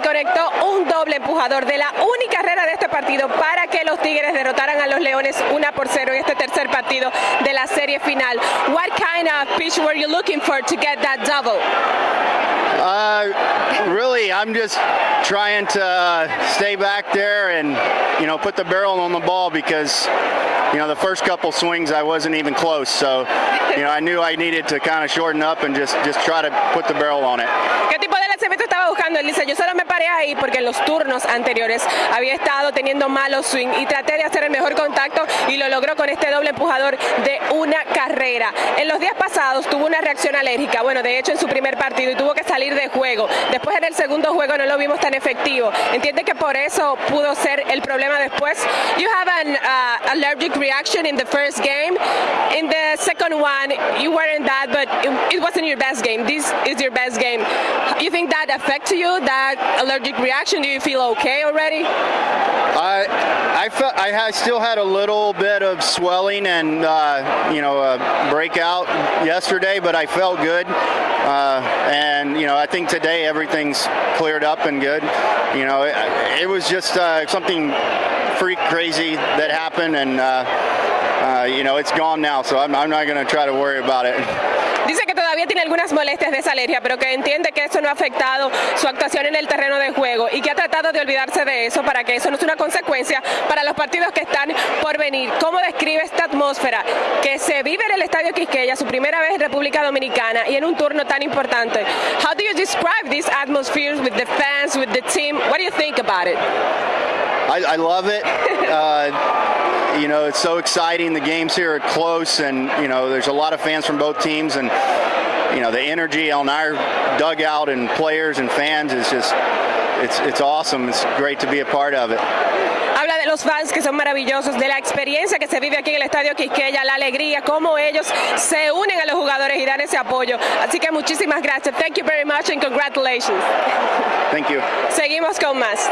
conectó un doble empujador de la única carrera de este partido para que los Tigres derrotaran a los Leones 1 por 0 en este tercer partido de la serie final. What kind of pitch were you looking for to get that double? Uh, really, I'm just trying to stay back there and, you know, put the barrel on the ball because, you know, the first couple swings I wasn't even close. So, you know, I knew I needed to kind of shorten up and just, just try to put the barrel on it. ¿Qué tipo de lanzamiento estaba buscando? Dice, yo solo me paré ahí porque en los turnos anteriores había estado teniendo malos swing y traté de hacer el mejor contacto y lo logró con este doble empujador de una carrera. En los días pasados tuvo una reacción alérgica, bueno, de hecho en su primer partido y tuvo que salir de juego. Después en el segundo juego no lo vimos tan efectivo. Entiende que por eso pudo ser el problema después. You have an uh, allergic reaction in the first game. In the second one, you weren't that, but it, it wasn't your best game. This is your best game. You think that affected you, that allergic reaction? Do you feel okay already? I I felt I had, still had a little bit of swelling and uh, you know a breakout yesterday, but I felt good. Uh, and you know I think today everything's cleared up and good. You know it, it was just uh, something freak crazy that happened, and uh, uh, you know it's gone now. So I'm, I'm not going to try to worry about it. Dice que todavía tiene algunas molestias de esa alergia, pero que entiende que eso no ha afectado su actuación en el terreno de juego y que ha tratado de olvidarse de eso para que eso no sea una consecuencia para los partidos que están por venir. ¿Cómo describe esta atmósfera que se vive en el Estadio Quisqueya, su primera vez en República Dominicana y en un turno tan importante? How do you describe this atmosphere with the fans, with the team? What do you think about it? I, I love it. Uh, you know, it's so exciting. The games here are close, and you know, there's a lot of fans from both teams, and you know, the energy on our dugout and players and fans is just, it's it's awesome. It's great to be a part of it. Habla de los fans que son maravillosos, de la experiencia que se vive aquí en el Estadio Quisqueya, la alegría, cómo ellos se unen a los jugadores y dan ese apoyo. Así que muchísimas gracias. Thank you very much and congratulations. Thank you. Seguimos con más.